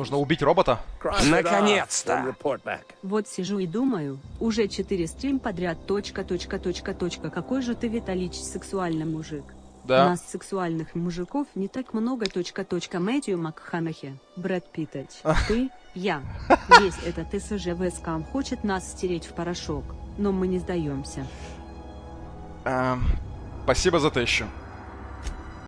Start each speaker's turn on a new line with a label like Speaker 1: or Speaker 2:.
Speaker 1: Нужно убить робота?
Speaker 2: Наконец-то!
Speaker 3: Вот сижу и думаю, уже четыре стрим подряд, точка, точка, точка, точка, какой же ты, Виталич, сексуальный мужик.
Speaker 1: Да.
Speaker 3: У нас сексуальных мужиков не так много, точка, точка, Мэтью МакХанахе, Брэд Питтач, а. ты, я. Весь этот СЖВ скам хочет нас стереть в порошок, но мы не сдаемся.
Speaker 1: Эм, спасибо за тысячу.